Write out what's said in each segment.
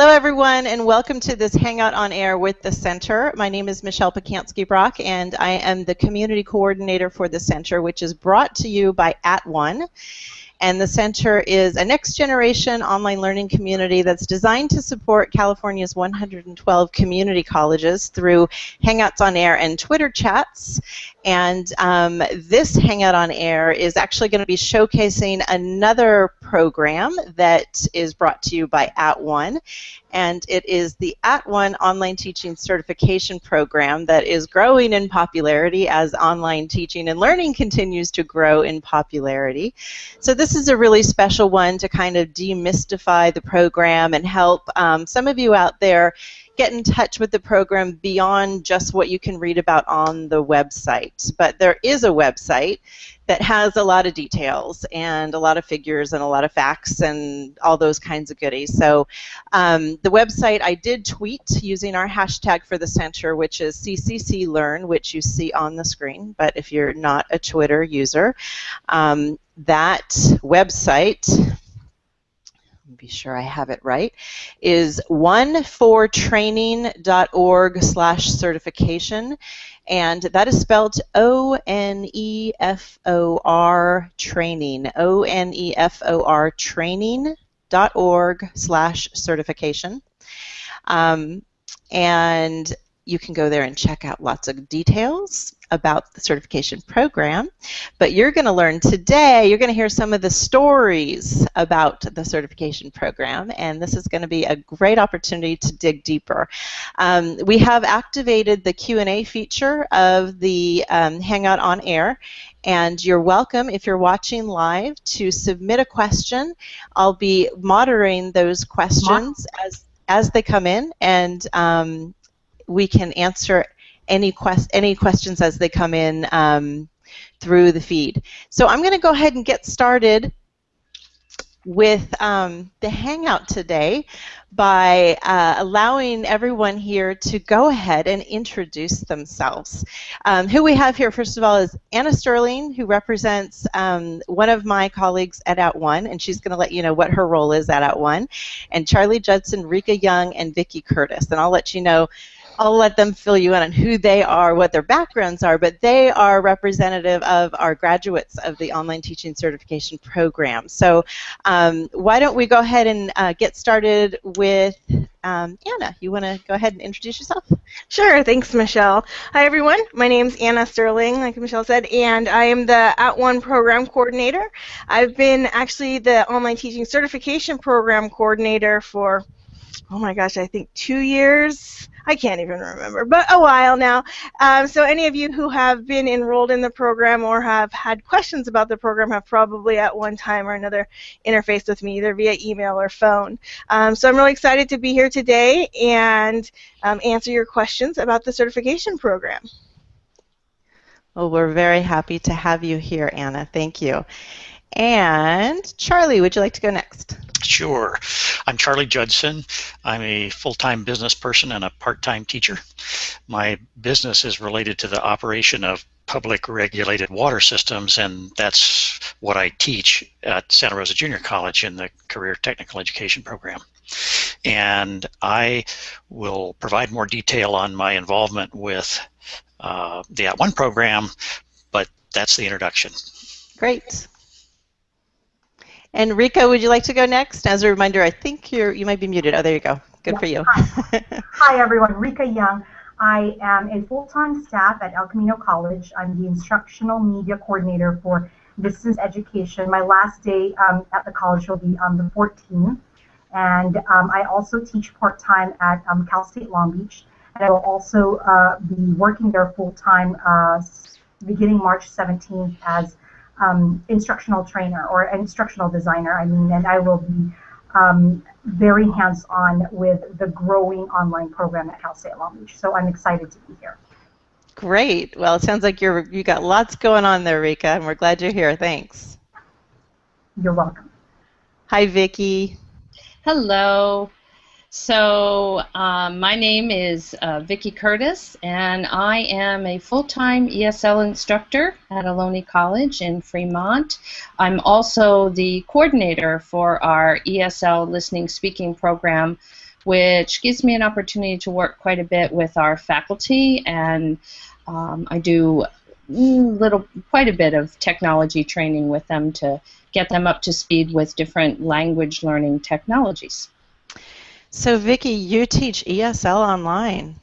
Hello, everyone, and welcome to this Hangout on Air with the Center. My name is Michelle Pacansky-Brock, and I am the Community Coordinator for the Center, which is brought to you by At One. And the center is a next generation online learning community that's designed to support California's 112 community colleges through Hangouts on Air and Twitter chats. And um, this Hangout on Air is actually going to be showcasing another program that is brought to you by At One and it is the At One Online Teaching Certification Program that is growing in popularity as online teaching and learning continues to grow in popularity. So this is a really special one to kind of demystify the program and help um, some of you out there get in touch with the program beyond just what you can read about on the website. But there is a website that has a lot of details and a lot of figures and a lot of facts and all those kinds of goodies. So um, the website I did tweet using our hashtag for the center, which is CCCLearn, which you see on the screen. But if you're not a Twitter user, um, that website be sure I have it right, is onefortraining.org slash certification. And that is spelled O-N-E-F-O-R training, O-N-E-F-O-R training.org slash certification. Um, and you can go there and check out lots of details about the certification program. But you're going to learn today, you're going to hear some of the stories about the certification program, and this is going to be a great opportunity to dig deeper. Um, we have activated the Q&A feature of the um, Hangout on Air, and you're welcome, if you're watching live, to submit a question. I'll be monitoring those questions as as they come in, and um, we can answer any quest any questions as they come in um, through the feed. So I'm going to go ahead and get started with um, the Hangout today by uh, allowing everyone here to go ahead and introduce themselves. Um, who we have here, first of all, is Anna Sterling, who represents um, one of my colleagues at At One, and she's going to let you know what her role is at At One, and Charlie Judson, Rika Young, and Vicki Curtis. And I'll let you know I'll let them fill you in on who they are, what their backgrounds are, but they are representative of our graduates of the Online Teaching Certification Program. So um, why don't we go ahead and uh, get started with um, Anna. You want to go ahead and introduce yourself? Sure, thanks Michelle. Hi everyone, my name is Anna Sterling, like Michelle said, and I am the At One Program Coordinator. I've been actually the Online Teaching Certification Program Coordinator for, oh my gosh, I think two years I can't even remember, but a while now. Um, so any of you who have been enrolled in the program or have had questions about the program have probably at one time or another interfaced with me, either via email or phone. Um, so I'm really excited to be here today and um, answer your questions about the certification program. Well, we're very happy to have you here, Anna. Thank you. And Charlie, would you like to go next? Sure. I'm Charlie Judson. I'm a full-time business person and a part-time teacher. My business is related to the operation of public regulated water systems and that's what I teach at Santa Rosa Junior College in the Career Technical Education program. And I will provide more detail on my involvement with uh, the At One program, but that's the introduction. Great. And Rika, would you like to go next? As a reminder, I think you're you might be muted. Oh, there you go. Good yeah. for you. Hi. Hi, everyone. Rika Young. I am a full-time staff at El Camino College. I'm the instructional media coordinator for distance education. My last day um, at the college will be on the 14th. And um, I also teach part-time at um, Cal State Long Beach. And I will also uh, be working there full-time uh, beginning March 17th as um, instructional trainer or instructional designer, I mean, and I will be um, very hands-on with the growing online program at Cal State Long Beach. So I'm excited to be here. Great. Well, it sounds like you're you got lots going on there, Rika, and we're glad you're here. Thanks. You're welcome. Hi, Vicki. Hello. So um, my name is uh, Vicki Curtis, and I am a full-time ESL instructor at Ohlone College in Fremont. I'm also the coordinator for our ESL listening speaking program, which gives me an opportunity to work quite a bit with our faculty, and um, I do little, quite a bit of technology training with them to get them up to speed with different language learning technologies. So, Vicki, you teach ESL online.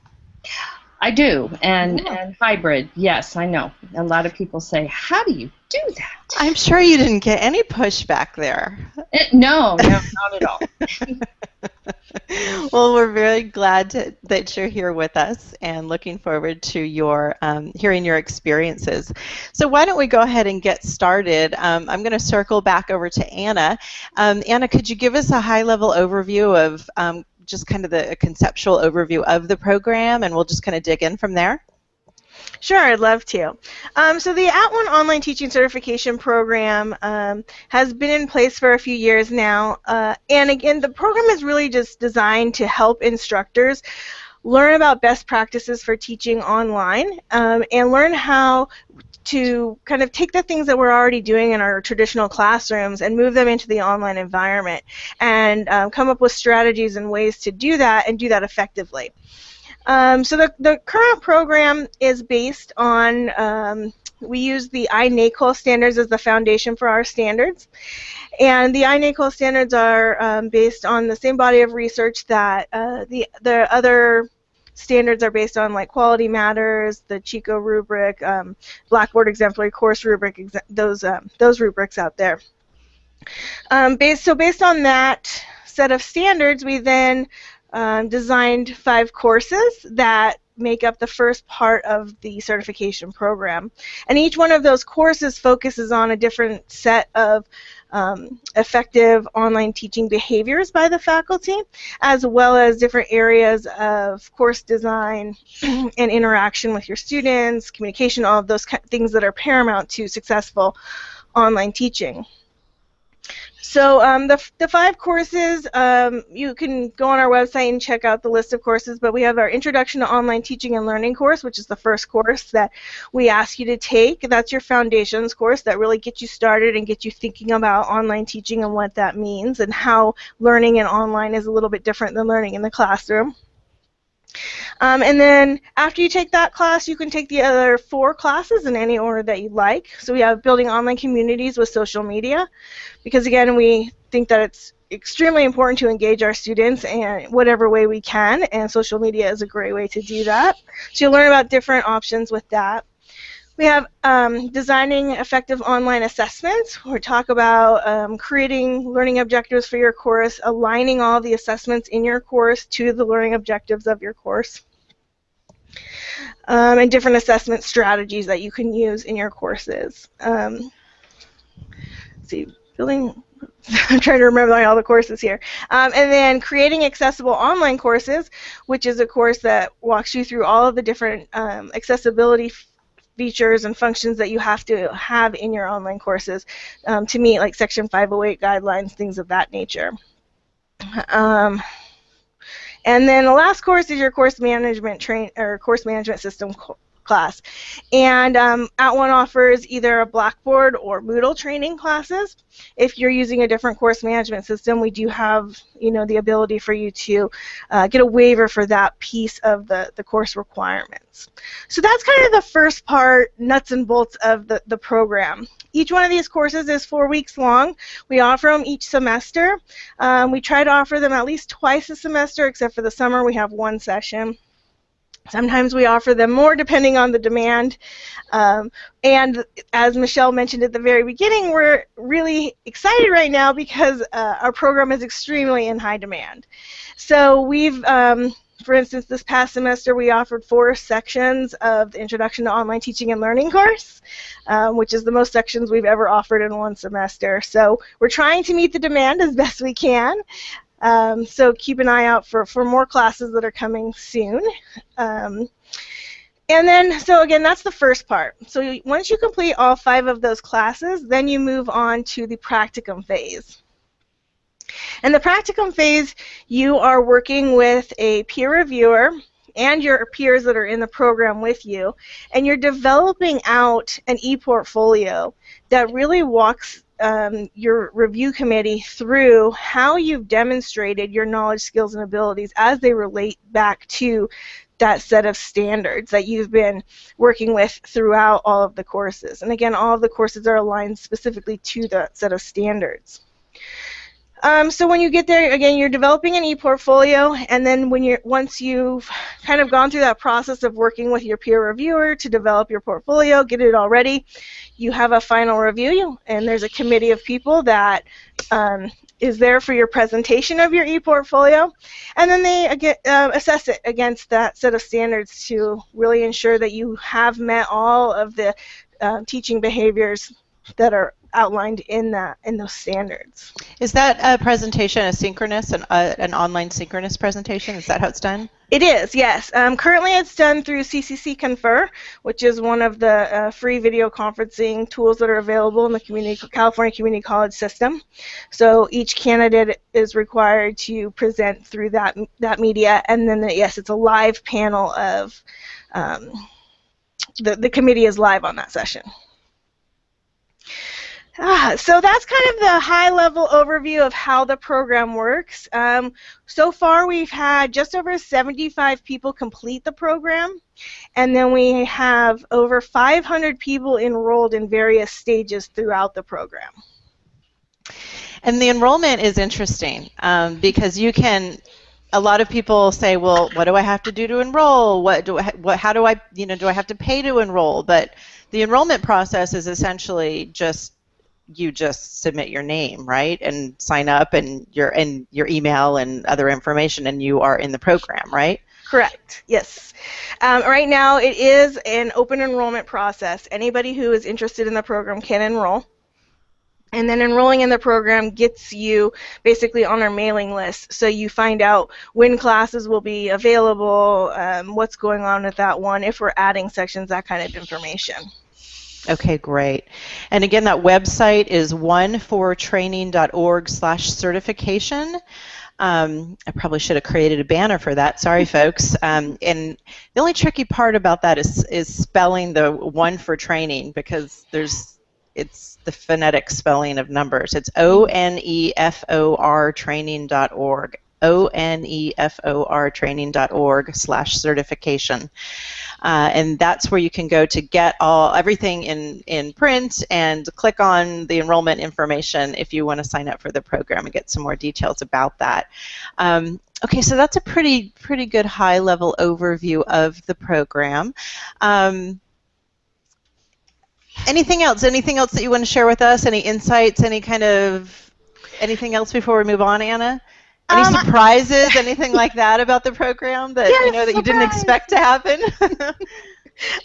I do, and yeah. and hybrid. Yes, I know. A lot of people say, "How do you do that?" I'm sure you didn't get any pushback there. It, no, no, not at all. well, we're very glad to, that you're here with us and looking forward to your um, hearing your experiences. So why don't we go ahead and get started? Um, I'm going to circle back over to Anna. Um, Anna, could you give us a high-level overview of um, just kind of the conceptual overview of the program, and we'll just kind of dig in from there? Sure, I'd love to. Um, so the At One Online Teaching Certification Program um, has been in place for a few years now, uh, and again, the program is really just designed to help instructors learn about best practices for teaching online um, and learn how to kind of take the things that we're already doing in our traditional classrooms and move them into the online environment and um, come up with strategies and ways to do that and do that effectively. Um, so the, the current program is based on, um, we use the INACOL standards as the foundation for our standards. And the INACOL standards are um, based on the same body of research that uh, the, the other standards are based on like Quality Matters, the Chico rubric, um, Blackboard exemplary course rubric, ex those um, those rubrics out there. Um, based, so based on that set of standards, we then um, designed five courses that make up the first part of the certification program. And each one of those courses focuses on a different set of um, effective online teaching behaviors by the faculty, as well as different areas of course design and interaction with your students, communication, all of those things that are paramount to successful online teaching. So um, the, the five courses, um, you can go on our website and check out the list of courses, but we have our Introduction to Online Teaching and Learning course, which is the first course that we ask you to take. That's your foundations course that really gets you started and gets you thinking about online teaching and what that means and how learning in online is a little bit different than learning in the classroom. Um, and then after you take that class, you can take the other four classes in any order that you like. So we have building online communities with social media, because again, we think that it's extremely important to engage our students in whatever way we can, and social media is a great way to do that. So you'll learn about different options with that. We have um, designing effective online assessments. We talk about um, creating learning objectives for your course, aligning all the assessments in your course to the learning objectives of your course, um, and different assessment strategies that you can use in your courses. Um, see, building I'm trying to remember all the courses here. Um, and then creating accessible online courses, which is a course that walks you through all of the different um, accessibility features and functions that you have to have in your online courses um, to meet like Section 508 guidelines, things of that nature. Um, and then the last course is your course management train or course management system class. And um, At One offers either a Blackboard or Moodle training classes. If you're using a different course management system, we do have you know the ability for you to uh, get a waiver for that piece of the, the course requirements. So that's kind of the first part, nuts and bolts of the, the program. Each one of these courses is four weeks long. We offer them each semester. Um, we try to offer them at least twice a semester, except for the summer we have one session. Sometimes we offer them more depending on the demand. Um, and as Michelle mentioned at the very beginning, we're really excited right now because uh, our program is extremely in high demand. So we've, um, for instance, this past semester we offered four sections of the Introduction to Online Teaching and Learning course, um, which is the most sections we've ever offered in one semester. So we're trying to meet the demand as best we can. Um, so keep an eye out for, for more classes that are coming soon. Um, and then, so again, that's the first part. So once you complete all five of those classes, then you move on to the practicum phase. In the practicum phase, you are working with a peer reviewer and your peers that are in the program with you, and you're developing out an e-portfolio that really walks um, your review committee through how you've demonstrated your knowledge, skills, and abilities as they relate back to that set of standards that you've been working with throughout all of the courses. And again, all of the courses are aligned specifically to that set of standards. Um, so when you get there, again, you're developing an e-portfolio, and then when you're once you've kind of gone through that process of working with your peer reviewer to develop your portfolio, get it all ready, you have a final review, and there's a committee of people that um, is there for your presentation of your e-portfolio, and then they uh, assess it against that set of standards to really ensure that you have met all of the uh, teaching behaviors that are outlined in that in those standards. Is that a presentation a synchronous, an, uh, an online synchronous presentation? Is that how it's done? It is, yes. Um, currently it's done through CCC Confer, which is one of the uh, free video conferencing tools that are available in the community, California Community College system. So each candidate is required to present through that, that media, and then, the, yes, it's a live panel of, um, the, the committee is live on that session. Ah, so that's kind of the high-level overview of how the program works. Um, so far, we've had just over 75 people complete the program, and then we have over 500 people enrolled in various stages throughout the program. And the enrollment is interesting um, because you can a lot of people say, well, what do I have to do to enroll? What do I, what, how do I, you know, do I have to pay to enroll? But the enrollment process is essentially just you just submit your name, right, and sign up, and your and your email and other information, and you are in the program, right? Correct. Yes. Um, right now, it is an open enrollment process. Anybody who is interested in the program can enroll. And then enrolling in the program gets you basically on our mailing list, so you find out when classes will be available, um, what's going on with that one, if we're adding sections, that kind of information. Okay, great. And again, that website is onefortraining.org slash certification. Um, I probably should have created a banner for that. Sorry, folks. Um, and the only tricky part about that is is spelling the one for training because there's it's the phonetic spelling of numbers. It's O N E F O R training.org. O N E F O R training.org slash certification. Uh, and that's where you can go to get all everything in, in print and click on the enrollment information if you want to sign up for the program and get some more details about that. Um, okay, so that's a pretty pretty good high level overview of the program. Um, anything else? Anything else that you want to share with us? Any insights? Any kind of anything else before we move on, Anna? Any um, surprises, anything like that about the program that yes, you know that surprise. you didn't expect to happen?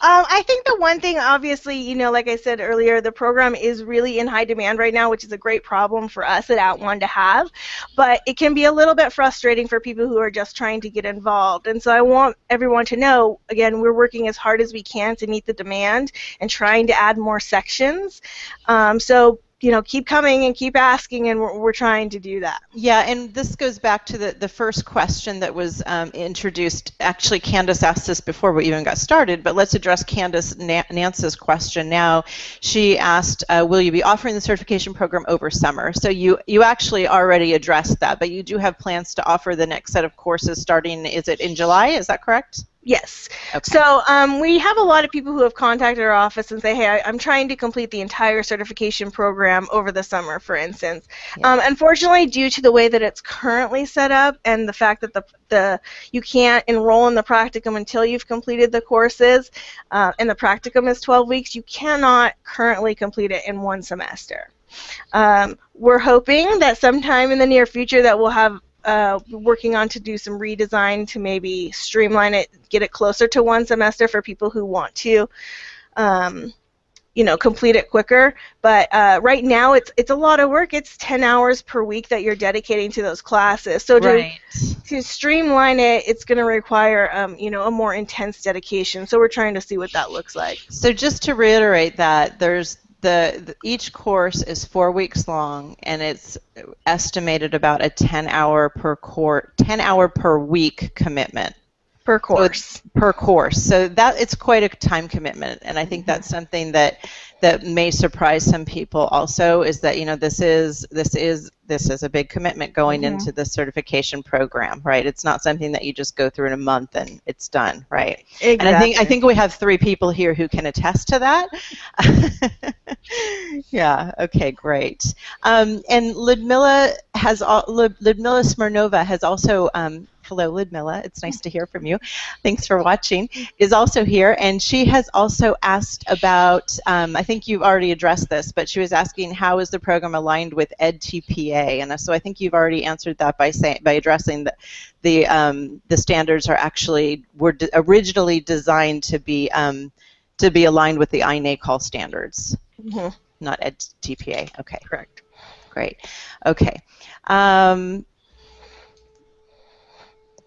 Um, I think the one thing, obviously, you know, like I said earlier, the program is really in high demand right now, which is a great problem for us at @ONE to have. But it can be a little bit frustrating for people who are just trying to get involved. And so I want everyone to know, again, we're working as hard as we can to meet the demand and trying to add more sections. Um, so you know, keep coming and keep asking, and we're, we're trying to do that. Yeah, and this goes back to the, the first question that was um, introduced. Actually, Candace asked this before we even got started, but let's address Candace Nance's question now. She asked, uh, will you be offering the certification program over summer? So you, you actually already addressed that, but you do have plans to offer the next set of courses starting, is it in July? Is that correct? Yes. Okay. So um, we have a lot of people who have contacted our office and say, hey, I, am trying to complete the entire certification program over the summer, for instance. Yeah. Um, unfortunately, due to the way that it's currently set up and the fact that the, the you can't enroll in the practicum until you've completed the courses, uh, and the practicum is 12 weeks, you cannot currently complete it in one semester. Um, we're hoping that sometime in the near future that we'll have uh, working on to do some redesign to maybe streamline it, get it closer to one semester for people who want to, um, you know, complete it quicker. But uh, right now, it's it's a lot of work. It's 10 hours per week that you're dedicating to those classes. So to right. to streamline it, it's going to require, um, you know, a more intense dedication. So we're trying to see what that looks like. So just to reiterate that, there's the, the, each course is four weeks long and it's estimated about a 10 hour per court 10 hour per week commitment per course. per course. So that it's quite a time commitment, and I think that's something that that may surprise some people. Also, is that you know this is this is this is a big commitment going Mhm. into the certification program, right? It's not something that you just go through in a month and it's done, right? Exactly. And I think I think we have three people here who can attest to that. yeah. Okay. Great. Um, and Ludmila has al- Lud- Ludmila Smirnova has also. Um, hello, Ludmila. It's nice to hear from you. Thanks for watching. Is also here, and she has also asked about. Um, I think you've already addressed this, but she was asking how is the program aligned with EdTPA, and so I think you've already answered that by saying by addressing that the um, the standards are actually were d- originally designed to be um, to be aligned with the INACOL standards, Mhm. not EdTPA. Okay, Correct. great. Okay. Um,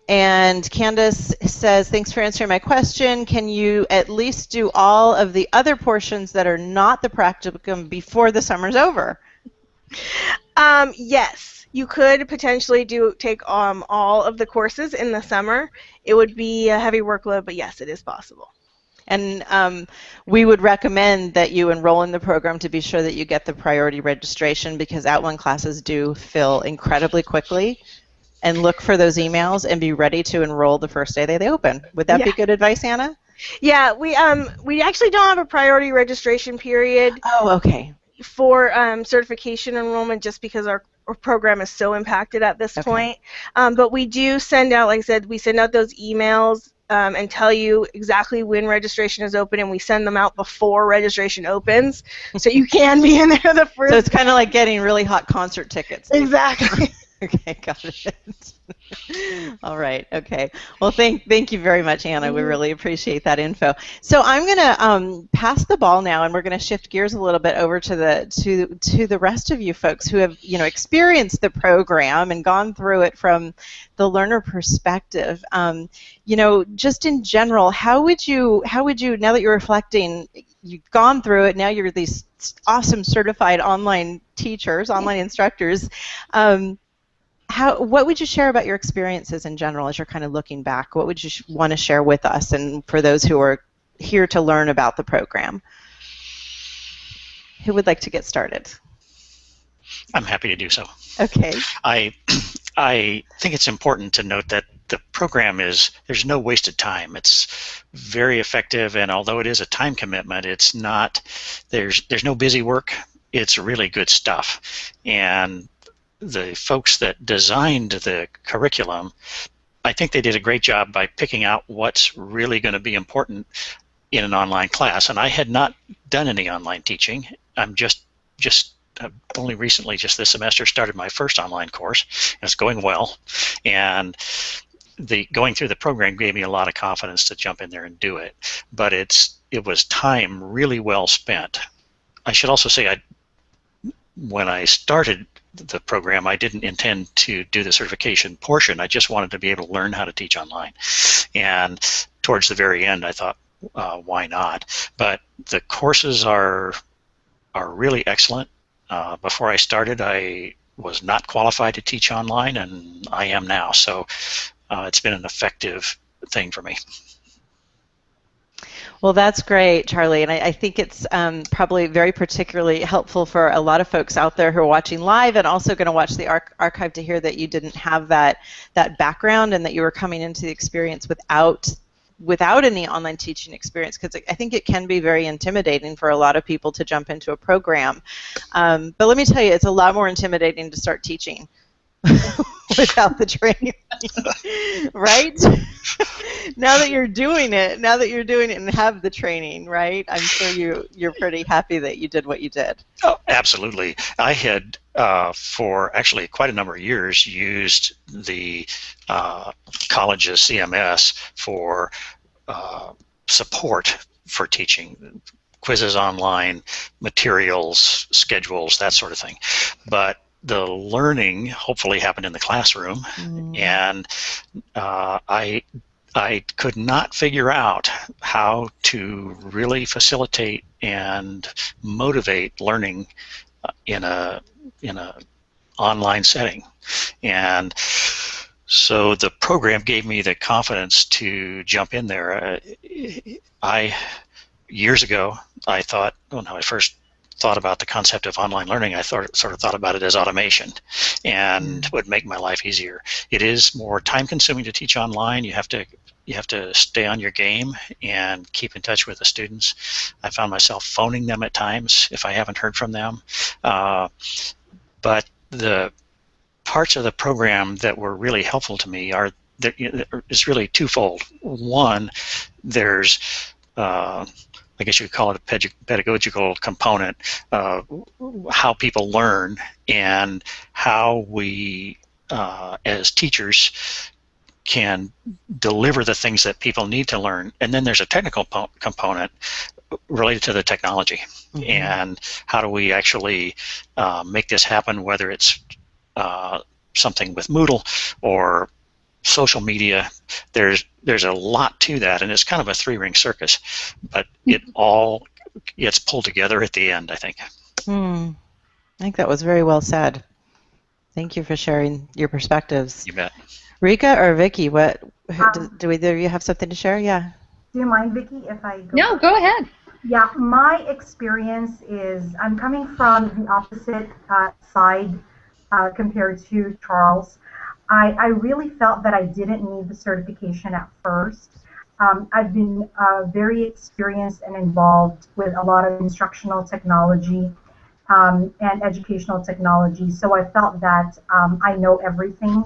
and Candace says, thanks for answering my question. Can you at least do all of the other portions that are not the practicum before the summer's over? Um, yes, you could potentially do take um, all of the courses in the summer. It would be a heavy workload, but yes, it is possible. And um, we would recommend that you enroll in the program to be sure that you get the priority registration because At One classes do fill incredibly quickly. And look for those emails and be ready to enroll the first day that they open. Would that be good advice, Anna? Yeah, we um we actually don't have a priority registration period Oh, okay. for um, certification enrollment just because our, our program is so impacted at this Okay. point. Um, but we do send out, like I said, we send out those emails um, and tell you exactly when registration is open, and we send them out before registration opens, so you can be in there the first. So it's kind of like getting really hot concert tickets. exactly. Okay, got it. All right. Okay. Well, thank thank you very much, Anna. We really appreciate that info. So I'm gonna um, pass the ball now, and we're gonna shift gears a little bit over to the to to the rest of you folks who have you know experienced the program and gone through it from the learner perspective. Um, you know, just in general, how would you how would you now that you're reflecting, you've gone through it. Now you're these awesome certified online teachers, online instructors. Um, how what would you share about your experiences in general as you're kind of looking back what would you sh- want to share with us and for those who are here to learn about the program who would like to get started I'm happy to do so. okay I I think it's important to note that the program is there's no wasted time. It's very effective, and although it is a time commitment, it's not there's there's no busy work. It's really good stuff, and the folks that designed the curriculum, I think they did a great job by picking out what's really going to be important in an online class. And I had not done any online teaching. I'm just just I've only recently, just this semester, started my first online course, and it's going well. And the going through the program gave me a lot of confidence to jump in there and do it. But it's it was time really well spent. I should also say, I when I started the program, I didn't intend to do the certification portion. I just wanted to be able to learn how to teach online. And towards the very end, I thought, uh, why not? But the courses are are really excellent. Uh, before I started, I was not qualified to teach online, and I am now. So uh, it's been an effective thing for me. Well, that's great, Charlie, and I, I think it's um, probably very particularly helpful for a lot of folks out there who are watching live and also going to watch the arch- archive to hear that you didn't have that that background and that you were coming into the experience without without any online teaching experience because I think it can be very intimidating for a lot of people to jump into a program. Um, but let me tell you, it's a lot more intimidating to start teaching without the training, right? now that you're doing it, now that you're doing it and have the training, right? I'm sure you you're pretty happy that you did what you did. Oh, absolutely. I had, uh, for actually quite a number of years, used the uh, college's CMS for uh, support for teaching, quizzes online, materials, schedules, that sort of thing. But the learning hopefully happened in the classroom, Mm. and uh, I I could not figure out how to really facilitate and motivate learning uh, in a in a online setting, and so the program gave me the confidence to jump in there. Uh, I years ago I thought when I first thought about the concept of online learning, I thought sort of thought about it as automation, and would make my life easier. It is more time consuming to teach online. You have to you have to stay on your game and keep in touch with the students. I found myself phoning them at times if I haven't heard from them. Uh, but the parts of the program that were really helpful to me are it's really twofold. One, there's uh, I guess you could call it a pedagogical component, uh, how people learn and how we, uh, as teachers, can deliver the things that people need to learn. And then there's a technical component related to the technology mm-hmm. and how do we actually uh, make this happen, whether it's uh, something with Moodle or social media. There's there's a lot to that, and it's kind of a three ring circus, but it all gets pulled together at the end. I think. Hmm. I think that was very well said. Thank you for sharing your perspectives. You bet. Rika or Vicki, what um, do, do either of you have something to share? Yeah. Do you mind, Vicki, if I go? No, go ahead. Yeah, my experience is I'm coming from the opposite uh, side uh, compared to Charles. I, I really felt that I didn't need the certification at first. Um, I've been uh, very experienced and involved with a lot of instructional technology um, and educational technology, so I felt that um, I know everything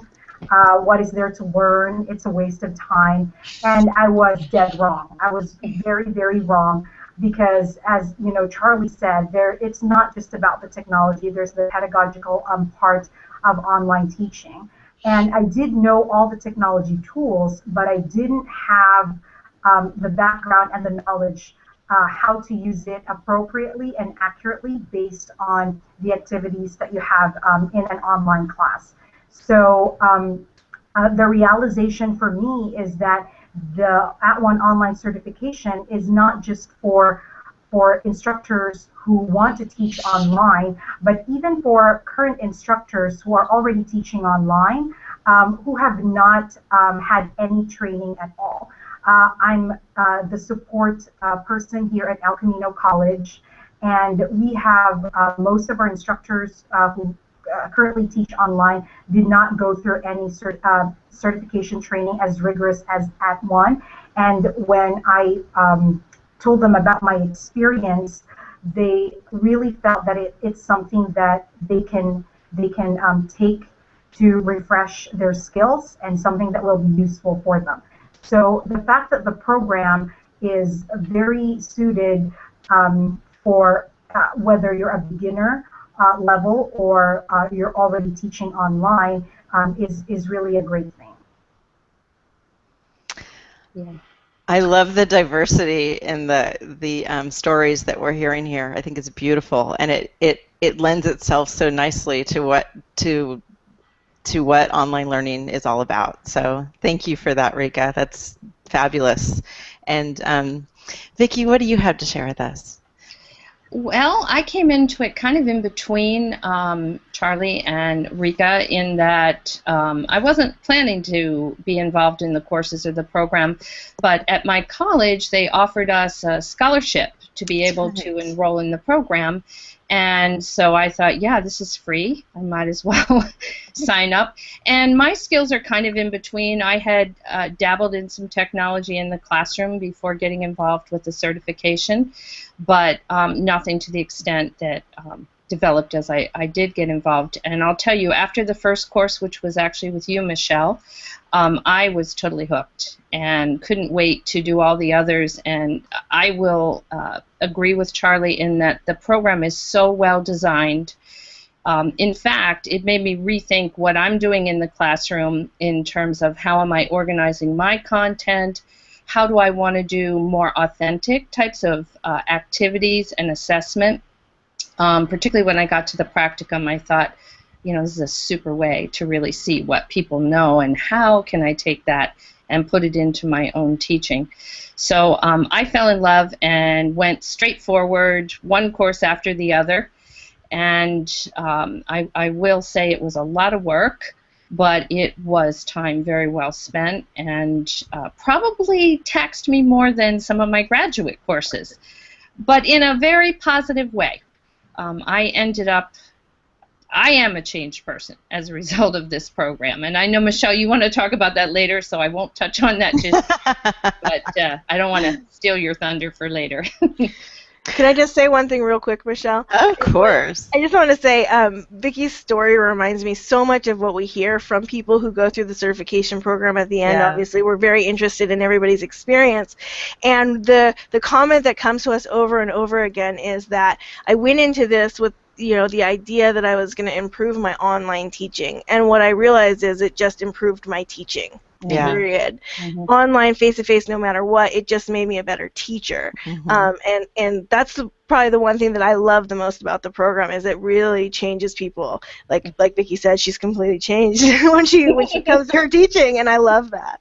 uh, what is there to learn? It's a waste of time. And I was dead wrong. I was very, very wrong because, as you know, Charlie said, there it's not just about the technology. There's the pedagogical um, part of online teaching. And I did know all the technology tools, but I didn't have um, the background and the knowledge uh, how to use it appropriately and accurately based on the activities that you have um, in an online class. So um, uh, the realization for me is that the At One online certification is not just for for instructors who want to teach online, but even for current instructors who are already teaching online, um, who have not um, had any training at all. Uh, I'm uh, the support uh, person here at El Camino College, and we have uh, most of our instructors uh, who uh, currently teach online did not go through any cert, certification training as rigorous as at one. And when I um, told them about my experience, they really felt that it, it's something that they can they can um, take to refresh their skills and something that will be useful for them. So the fact that the program is very suited um, for uh, whether you're a beginner uh, level or uh, you're already teaching online um, is, is really a great thing. Yeah. I love the diversity in the the um, stories that we're hearing here. I think it's beautiful, and it, it it lends itself so nicely to what to to what online learning is all about. So thank you for that, Rika. That's fabulous. And um, Vicki, what do you have to share with us? Well, I came into it kind of in between um, Charlie and Rika in that um, I wasn't planning to be involved in the courses or the program, but at my college they offered us a scholarship to be able to enroll in the program. And so I thought, yeah, this is free. I might as well sign up. And my skills are kind of in between. I had uh, dabbled in some technology in the classroom before getting involved with the certification, but um, nothing to the extent that um, developed as I, I did get involved. And I'll tell you, after the first course, which was actually with you, Michelle, um, I was totally hooked and couldn't wait to do all the others. And I will uh, agree with Charlie in that the program is so well designed. Um, in fact, it made me rethink what I'm doing in the classroom in terms of how am I organizing my content, how do I want to do more authentic types of uh, activities and assessment. Um, particularly when I got to the practicum, I thought, you know, this is a super way to really see what people know and how can I take that and put it into my own teaching. So um, I fell in love and went straight forward, one course after the other. And um, I, I, will say it was a lot of work. but it was time very well spent and uh, probably taxed me more than some of my graduate courses, but in a very positive way. Um, I ended up I am a changed person as a result of this program. And I know, Michelle, you want to talk about that later, so I won't touch on that just But uh, I don't want to steal your thunder for later. Can I just say one thing real quick, Michelle? Of course. I just want to say um, Vicki's story reminds me so much of what we hear from people who go through the certification program at the end. Yeah. Obviously, we're very interested in everybody's experience. And the, the comment that comes to us over and over again is that I went into this with you know the idea that I was going to improve my online teaching and what I realized is it just improved my teaching Yeah. period Mhm. online face to face no matter what it just made me a better teacher Mhm. um, and and that's the, probably the one thing that I love the most about the program is it really changes people like like Vicki said she's completely changed when she when she comes to her teaching and I love that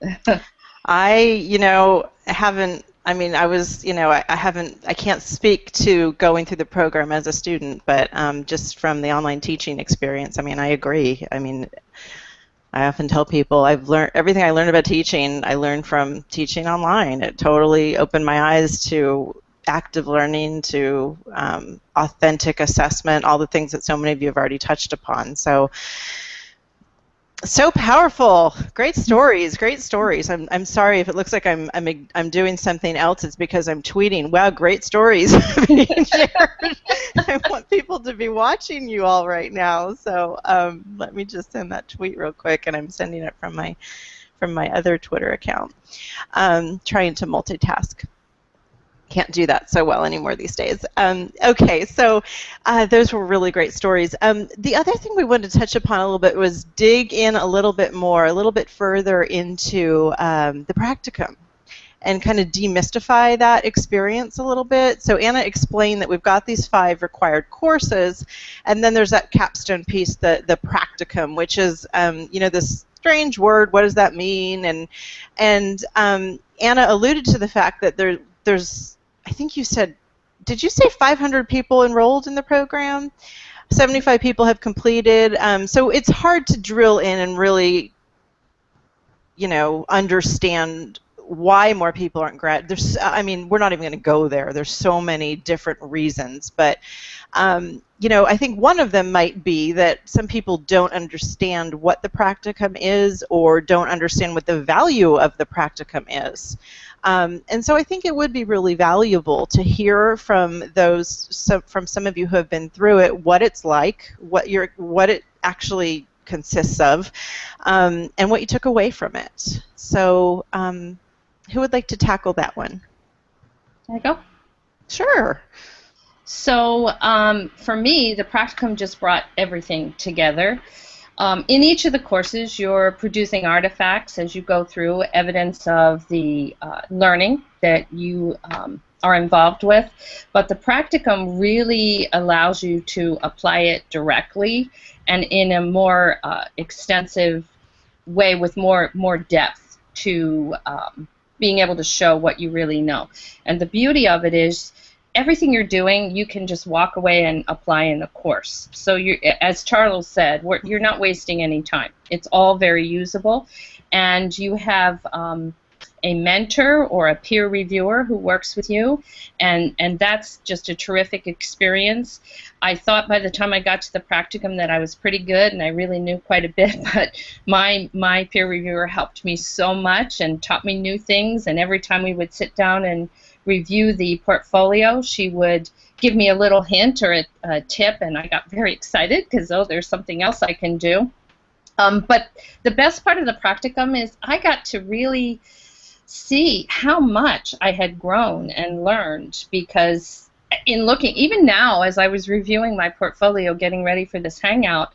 I, you know, haven't. I mean, I was, you know, I, I haven't. I can't speak to going through the program as a student, but um, just from the online teaching experience, I mean, I agree. I mean, I often tell people I've learned everything I learned about teaching. I learned from teaching online. It totally opened my eyes to active learning, to um, authentic assessment, all the things that so many of you have already touched upon. So so powerful. Great stories great stories. I'm, I'm sorry if it looks like I'm, I'm i'm doing something else. It's because i'm tweeting. Wow great stories. Being shared i want people to be watching you all right now. So um, let me just send that tweet real quick and i'm sending it from my from my other twitter account. Um, trying to multitask can't do that so well anymore these days. Um, okay, so uh, those were really great stories. Um, the other thing we wanted to touch upon a little bit was dig in a little bit more, a little bit further into um, the practicum and kind of demystify that experience a little bit. So Anna explained that we've got these five required courses, and then there's that capstone piece, the the practicum, which is um, you know this strange word. What does that mean? And and um, Anna alluded to the fact that there there's I think you said, did you say 500 people enrolled in the program? 75 people have completed. Um, so it's hard to drill in and really, you know, understand why more people aren't grad. There's, I mean, we're not even going to go there. There's so many different reasons, but um, you know, I think one of them might be that some people don't understand what the practicum is or don't understand what the value of the practicum is. Um, and so I think it would be really valuable to hear from those, some, from some of you who have been through it, what it's like, what your, what it actually consists of, um, and what you took away from it. So, um, who would like to tackle that one? There you go. Sure. So um, for me, the practicum just brought everything together. Um, in each of the courses, you're producing artifacts as you go through, evidence of the uh, learning that you um, are involved with. But the practicum really allows you to apply it directly and in a more uh, extensive way with more more depth to um, being able to show what you really know. And the beauty of it is everything you're doing, you can just walk away and apply in the course. So you, as Charles said, you're not wasting any time. It's all very usable, and you have um, a mentor or a peer reviewer who works with you, and and that's just a terrific experience. I thought by the time I got to the practicum that I was pretty good and I really knew quite a bit, but my my peer reviewer helped me so much and taught me new things. And every time we would sit down and review the portfolio, she would give me a little hint or a, a tip, and I got very excited because oh, there's something else I can do. Um, but the best part of the practicum is I got to really see how much I had grown and learned because in looking, even now as I was reviewing my portfolio, getting ready for this hangout,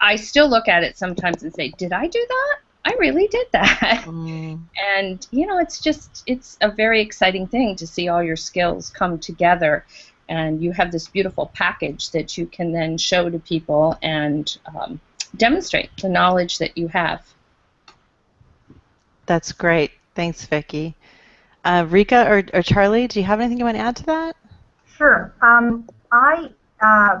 I still look at it sometimes and say, did I do that? I really did that. Mm. And, you know, it's just, it's a very exciting thing to see all your skills come together. And you have this beautiful package that you can then show to people and um, demonstrate the knowledge that you have. That's great. Thanks, Vicki. Uh, Rika or, or Charlie, do you have anything you want to add to that? Sure. Um, I uh,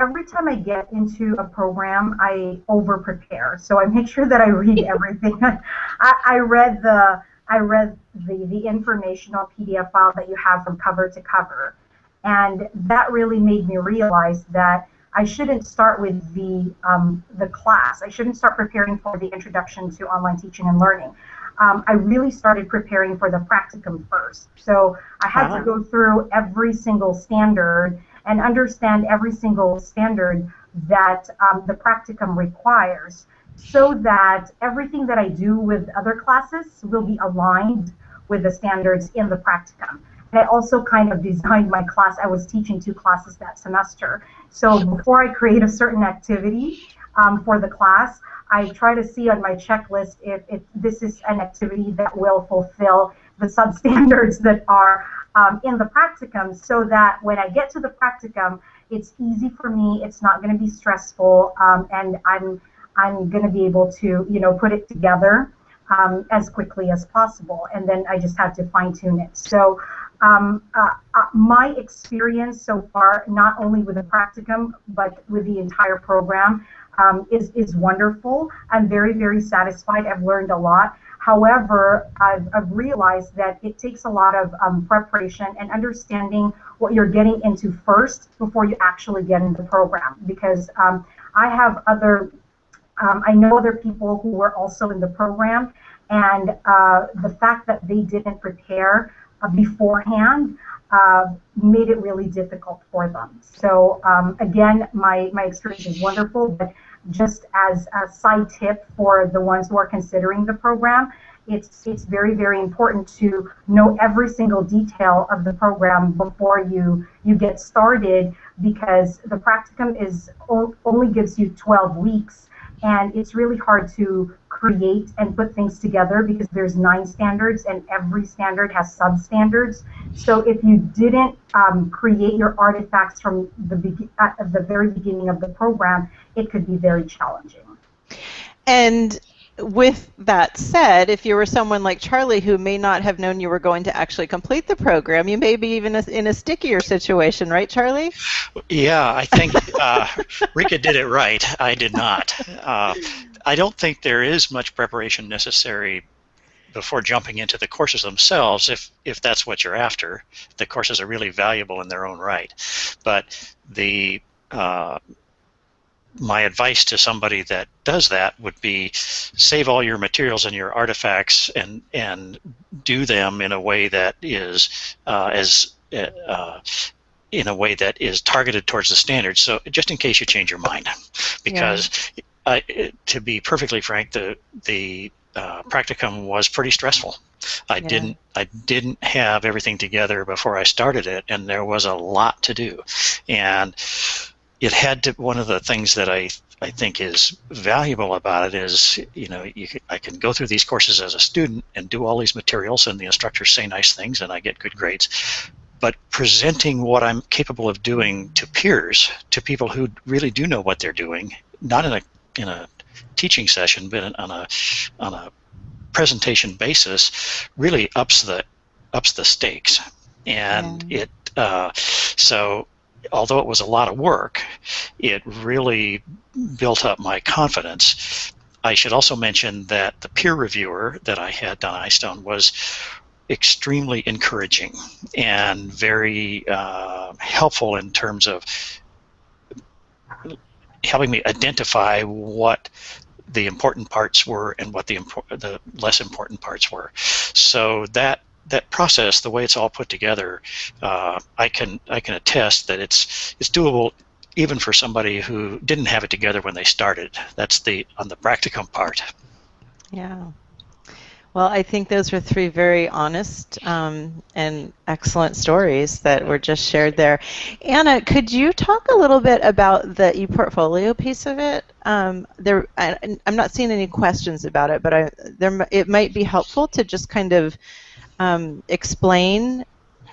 every time I get into a program, I over prepare. So I make sure that I read everything. I, I read the I read the, the informational PDF file that you have from cover to cover. And that really made me realize that I shouldn't start with the, um, the class. I shouldn't start preparing for the introduction to online teaching and learning. Um, I really started preparing for the practicum first. So I had to go through every single standard and understand every single standard that um, the practicum requires so that everything that I do with other classes will be aligned with the standards in the practicum. And I also kind of designed my class. I was teaching two classes that semester. So before I create a certain activity um, for the class, I try to see on my checklist if, if this is an activity that will fulfill the substandards that are um, in the practicum so that when I get to the practicum, it's easy for me, it's not going to be stressful, um, and I'm I'm going to be able to, you know, put it together um, as quickly as possible. And then I just have to fine tune it. So um, uh, uh, my experience so far, not only with the practicum, but with the entire program, um, is, is wonderful. I'm very, very satisfied. I've learned a lot. However, I've, I've realized that it takes a lot of um, preparation and understanding what you're getting into first before you actually get into the program. Because um, I have other um, I know other people who were also in the program, and uh, the fact that they didn't prepare uh, beforehand uh, made it really difficult for them. So um, again, my, my experience is wonderful, but just as a side tip for the ones who are considering the program, it's, it's very, very important to know every single detail of the program before you, you get started because the practicum is only gives you 12 weeks and it's really hard to create and put things together because there's nine standards and every standard has substandards. So if you didn't um, create your artifacts from the be- at the very beginning of the program, it could be very challenging. And with that said, if you were someone like Charlie who may not have known you were going to actually complete the program, you may be even in a stickier situation, right, Charlie? Yeah, I think uh, Rika did it right. I did not. Uh, I don't think there is much preparation necessary before jumping into the courses themselves if if that's what you're after. The courses are really valuable in their own right, but the uh, my advice to somebody that does that would be save all your materials and your artifacts and and do them in a way that is uh, as uh, in a way that is targeted towards the standards. So just in case you change your mind, because yeah. Uh, to be perfectly frank, the the uh, practicum was pretty stressful. I yeah. didn't I didn't have everything together before I started it, and there was a lot to do, and it had to one of the things that I I think is valuable about it is you know you can, I can go through these courses as a student and do all these materials and the instructors say nice things and I get good grades but presenting what I'm capable of doing to peers to people who really do know what they're doing not in a in a teaching session but on a on a presentation basis really ups the ups the stakes and yeah. it uh, so although it was a lot of work, it really built up my confidence. I should also mention that the peer reviewer that I had done iStone was extremely encouraging and very uh, helpful in terms of helping me identify what the important parts were and what the, impor- the less important parts were. So that that process, the way it's all put together, uh, I can I can attest that it's it's doable even for somebody who didn't have it together when they started. That's the on the practicum part. Yeah. Well, I think those were three very honest um, and excellent stories that were just shared there. Anna, could you talk a little bit about the ePortfolio piece of it? Um, there, I, am not seeing any questions about it, but I, there, it might be helpful to just kind of um, explain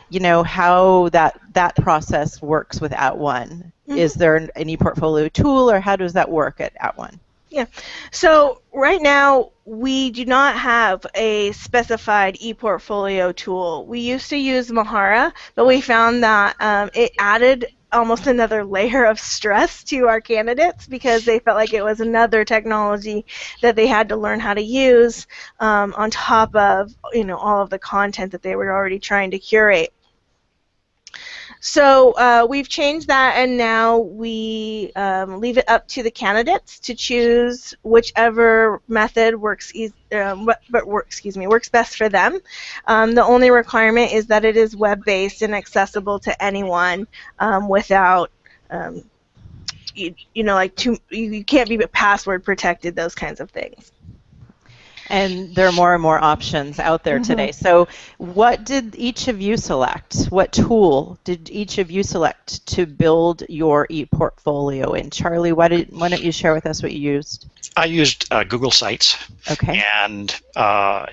you know how that that process works with At @ONE. Mm-hmm. Is there an, an ePortfolio tool, or how does that work at at @ONE? Yeah. So right now we do not have a specified ePortfolio tool. We used to use Mahara, but we found that um, it added almost another layer of stress to our candidates because they felt like it was another technology that they had to learn how to use um, on top of you know all of the content that they were already trying to curate. So uh, we've changed that, and now we um, leave it up to the candidates to choose whichever method works, e um, what, work, excuse me, works best for them. Um, the only requirement is that it is web-based and accessible to anyone um, without, um, you, you, know, like too, you, you can't be password protected, those kinds of things and there are more and more options out there mm-hmm. today. So, what did each of you select? What tool did each of you select to build your e-portfolio in? Charlie, why, did, why don't you share with us what you used? I used uh, Google Sites. Okay. And uh,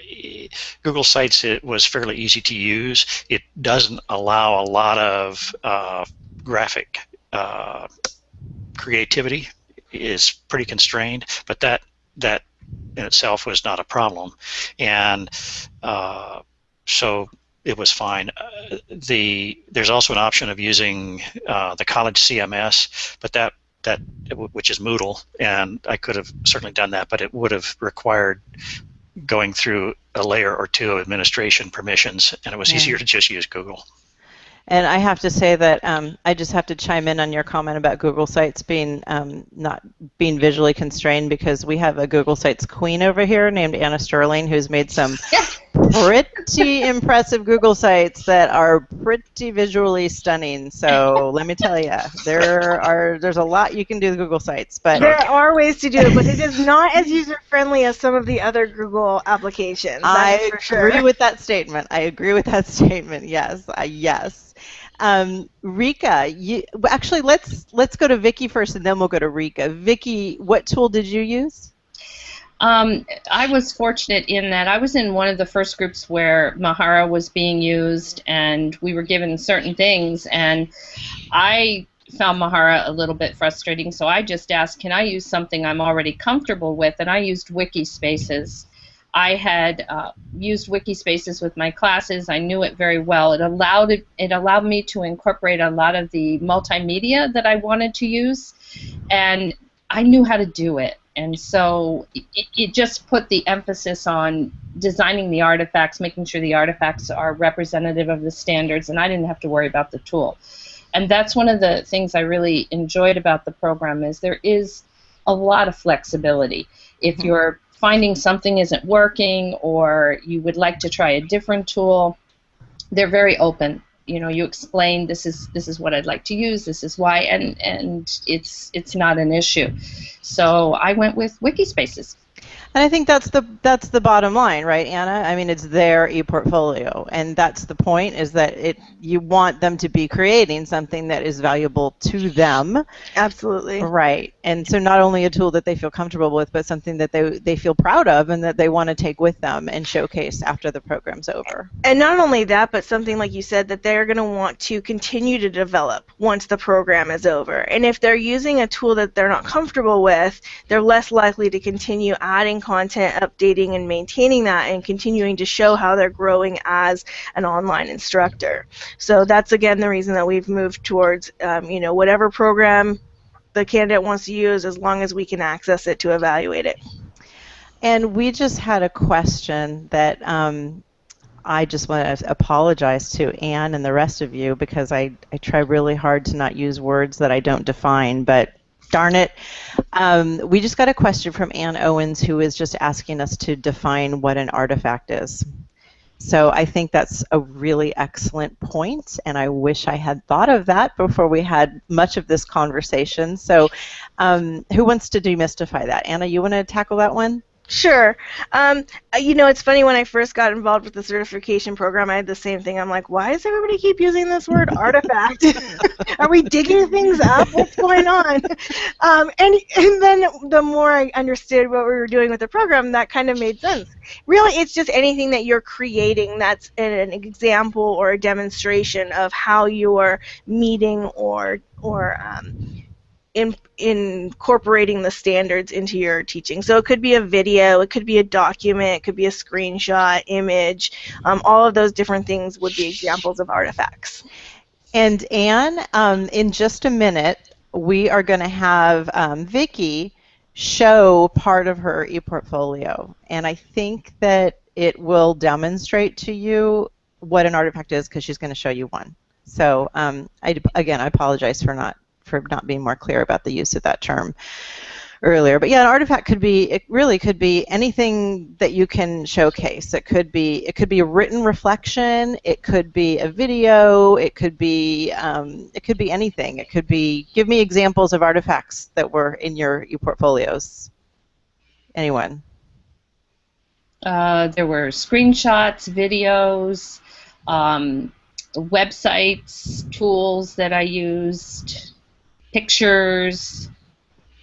Google Sites it was fairly easy to use. It doesn't allow a lot of uh, graphic uh, creativity. is pretty constrained, but that that in itself was not a problem, and uh, so it was fine. Uh, the there's also an option of using uh, the college CMS, but that that which is Moodle, and I could have certainly done that, but it would have required going through a layer or two of administration permissions, and it was yeah. easier to just use Google. And I have to say that um, I just have to chime in on your comment about Google Sites being um, not being visually constrained because we have a Google Sites queen over here named Anna Sterling who's made some pretty impressive Google Sites that are pretty visually stunning. So let me tell you, there are there's a lot you can do with Google Sites, but there are ways to do it, but it is not as user friendly as some of the other Google applications. I agree sure. with that statement. I agree with that statement. Yes, uh, yes. Um, Rika, you, actually, let's let's go to Vicki first, and then we'll go to Rika. Vicki, what tool did you use? Um, I was fortunate in that I was in one of the first groups where Mahara was being used, and we were given certain things, and I found Mahara a little bit frustrating, so I just asked, can I use something I'm already comfortable with, and I used Wikispaces. I had uh, used Wikispaces with my classes. I knew it very well. It allowed it, it allowed me to incorporate a lot of the multimedia that I wanted to use, and I knew how to do it. And so it, it just put the emphasis on designing the artifacts, making sure the artifacts are representative of the standards, and I didn't have to worry about the tool. And that's one of the things I really enjoyed about the program is there is a lot of flexibility. If mm-hmm. you're finding something isn't working or you would like to try a different tool, they're very open. You know, you explain this is this is what I'd like to use, this is why, and and it's it's not an issue. So I went with Wikispaces. And I think that's the that's the bottom line, right, Anna? I mean, it's their e-portfolio, and that's the point: is that it you want them to be creating something that is valuable to them. Absolutely. Right, and so not only a tool that they feel comfortable with, but something that they they feel proud of and that they want to take with them and showcase after the program's over. And not only that, but something like you said that they're going to want to continue to develop once the program is over. And if they're using a tool that they're not comfortable with, they're less likely to continue adding content, updating and maintaining that, and continuing to show how they're growing as an online instructor. So that's again the reason that we've moved towards, um, you know, whatever program the candidate wants to use, as long as we can access it to evaluate it. And we just had a question that um, I just want to apologize to Anne and the rest of you because I, I try really hard to not use words that I don't define, but darn it. Um, we just got a question from Ann Owens who is just asking us to define what an artifact is. So I think that's a really excellent point, and I wish I had thought of that before we had much of this conversation. So um, who wants to demystify that? Anna, you want to tackle that one? Sure. Um, uh, you know, it's funny when I first got involved with the certification program, I had the same thing. I'm like, why does everybody keep using this word artifact? Are we digging things up? What's going on? Um, and and then the more I understood what we were doing with the program, that kind of made sense. Really, it's just anything that you're creating that's an example or a demonstration of how you're meeting or or um, in, incorporating the standards into your teaching. So it could be a video, it could be a document, it could be a screenshot, image. Um, all of those different things would be examples of artifacts. And Anne, um, in just a minute, we are going to have um, Vicki show part of her ePortfolio. And I think that it will demonstrate to you what an artifact is because she's going to show you one. So um, I, again, I apologize for not for not being more clear about the use of that term earlier. But yeah, an artifact could be it really could be anything that you can showcase. It could be it could be a written reflection. It could be a video. It could be um, it could be anything. It could be give me examples of artifacts that were in your portfolios. Anyone? Uh, there were screenshots, videos, um, websites, tools that I used, pictures.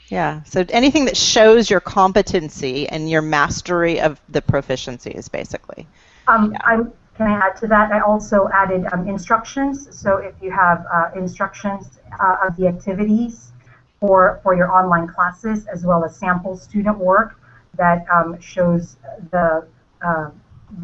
Yeah, so anything that shows your competency and your mastery of the proficiencies, basically. Um, yeah. I'm, can I add to that? I also added um, instructions. So if you have uh, instructions uh, of the activities for, for your online classes, as well as sample student work that um, shows the, uh,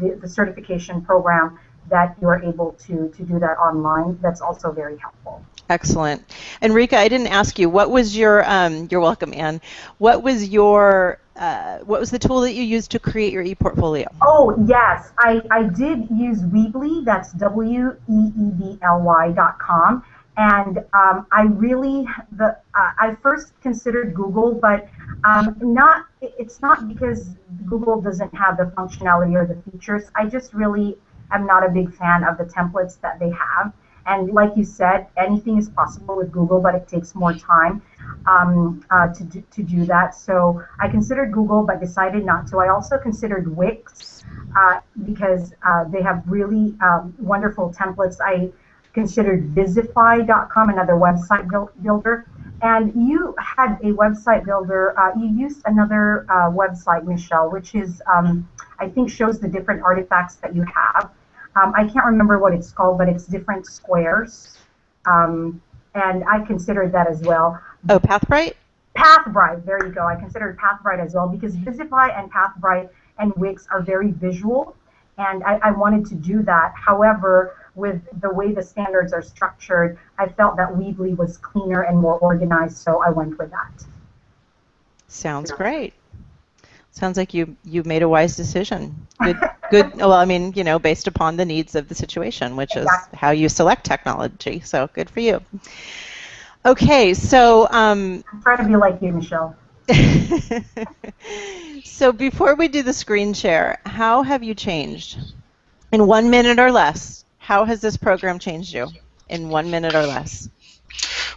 the, the certification program that you're able to, to do that online, that's also very helpful. Excellent. And Rika, I didn't ask you, what was your, um, you're welcome, Anne, what was your, uh, what was the tool that you used to create your ePortfolio? Oh, yes, I, I did use Weebly, that's W-E-E-B-L-Y dot com, and um, I really, the, uh, I first considered Google, but um, not, it's not because Google doesn't have the functionality or the features, I just really am not a big fan of the templates that they have. And like you said, anything is possible with Google, but it takes more time um, uh, to, do, to do that. So I considered Google, but decided not to. I also considered Wix uh, because uh, they have really um, wonderful templates. I considered Vizify.com, another website builder. And you had a website builder. Uh, you used another uh, website, Michelle, which is um, I think shows the different artifacts that you have. Um, I can't remember what it's called, but it's different squares. Um, and I considered that as well. Oh, Pathbrite? Pathbrite, there you go. I considered Pathbrite as well because Vizify and Pathbrite and Wix are very visual, and I, I wanted to do that. However, with the way the standards are structured, I felt that Weebly was cleaner and more organized, so I went with that. Sounds great. Sounds like you you made a wise decision. Good, good. Well, I mean, you know, based upon the needs of the situation, which is how you select technology. So good for you. Okay, so um, I'm trying to be like you, Michelle. so before we do the screen share, how have you changed? In one minute or less, how has this program changed you? In one minute or less.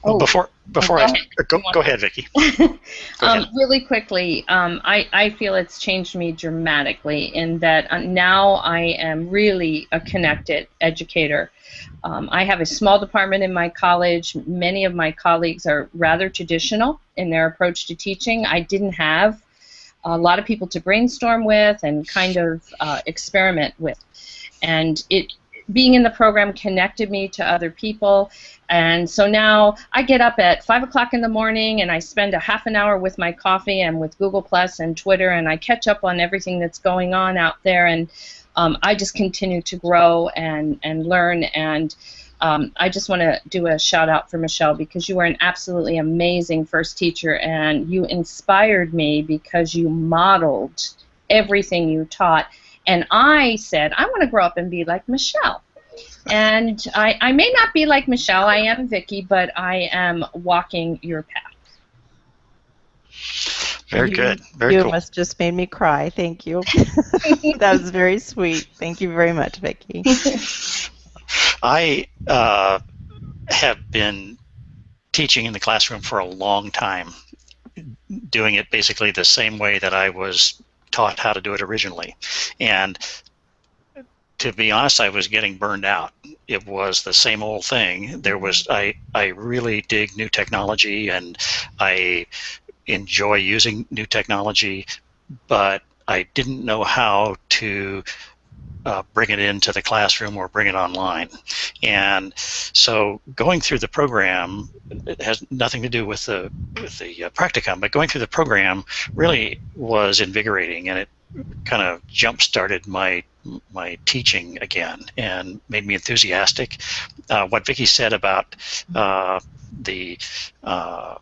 Well, oh, before before I go, go ahead, Vicki. Um, ahead. Really quickly, um, I I feel it's changed me dramatically in that uh, now I am really a connected educator. Um, I have a small department in my college. Many of my colleagues are rather traditional in their approach to teaching. I didn't have a lot of people to brainstorm with and kind of uh, experiment with, and it being in the program connected me to other people. And so now I get up at 5 o'clock in the morning and I spend a half an hour with my coffee and with Google Plus and Twitter and I catch up on everything that's going on out there. And um, I just continue to grow and, and learn. And um, I just want to do a shout out for Michelle because you were an absolutely amazing first teacher and you inspired me because you modeled everything you taught and I said, I want to grow up and be like Michelle. And I, I may not be like Michelle, I am Vicki, but I am walking your path. Very you, good. Very you cool. must just made me cry. Thank you. that was very sweet. Thank you very much, Vicki. I uh, have been teaching in the classroom for a long time, doing it basically the same way that I was taught how to do it originally. And to be honest, I was getting burned out. It was the same old thing. There was I I really dig new technology and I enjoy using new technology, but I didn't know how to uh, bring it into the classroom or bring it online. And so going through the program it has nothing to do with the with the uh, practicum, but going through the program really was invigorating, and it kind of jump started my my teaching again and made me enthusiastic. Uh, what Vicki said about uh, the uh,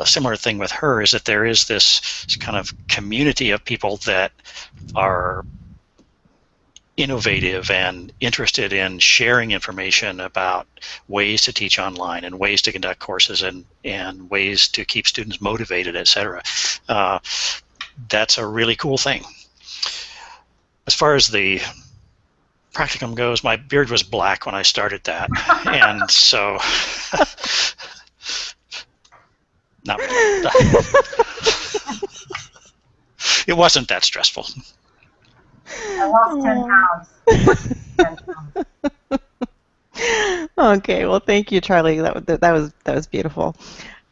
a similar thing with her is that there is this kind of community of people that are innovative and interested in sharing information about ways to teach online and ways to conduct courses and, and ways to keep students motivated, etc. Uh, that's a really cool thing. As far as the practicum goes, my beard was black when I started that, and so not it wasn't that stressful. I lost 10 pounds. 10 pounds. okay, well, thank you, Charlie. That, that was that was beautiful.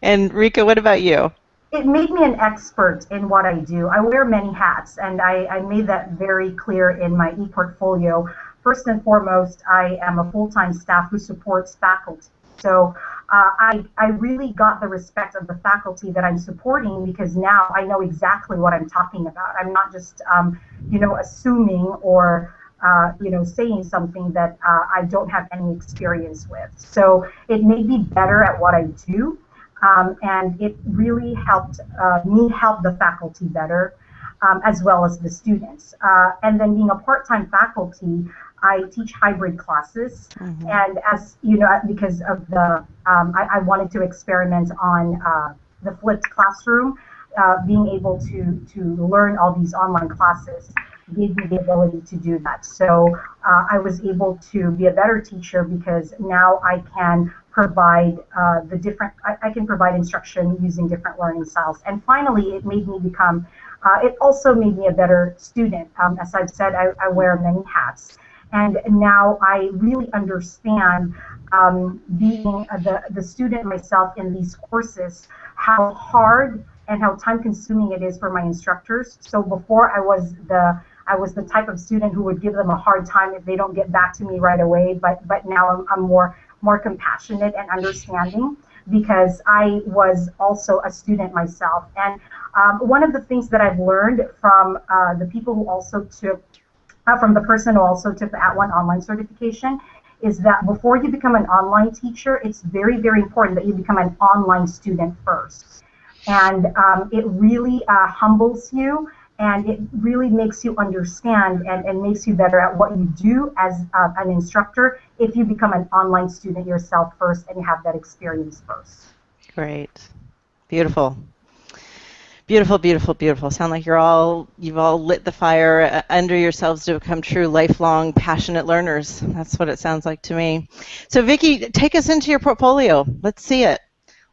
And Rika, what about you? It made me an expert in what I do. I wear many hats, and I, I made that very clear in my e-portfolio. First and foremost, I am a full-time staff who supports faculty. So uh, I, I really got the respect of the faculty that I'm supporting because now I know exactly what I'm talking about. I'm not just, um, you know, assuming or, uh, you know, saying something that uh, I don't have any experience with. So it made me better at what I do, um, and it really helped uh, me help the faculty better. Um, as well as the students. Uh, and then being a part-time faculty, I teach hybrid classes, mm-hmm. and as you know, because of the, um, I, I, wanted to experiment on uh, the flipped classroom, uh, being able to to learn all these online classes gave me the ability to do that. So uh, I was able to be a better teacher because now I can provide uh, the different, I, I, can provide instruction using different learning styles. And finally, it made me become, uh, it also made me a better student. Um, as I've said, I, I wear many hats. And now I really understand um, being the, the student myself in these courses, how hard and how time consuming it is for my instructors. So before I was the I was the type of student who would give them a hard time if they don't get back to me right away. But but now I'm, I'm more more compassionate and understanding because I was also a student myself. And um, one of the things that I've learned from uh, the people who also took uh, from the person who also took the At @ONE online certification is that before you become an online teacher, it's very, very important that you become an online student first. And um, it really uh, humbles you and it really makes you understand and, and makes you better at what you do as uh, an instructor if you become an online student yourself first and have that experience first. Great. Beautiful. Beautiful, beautiful, beautiful. Sound like you're all you've all lit the fire uh, under yourselves to become true lifelong passionate learners. That's what it sounds like to me. So Vicki, take us into your portfolio. Let's see it.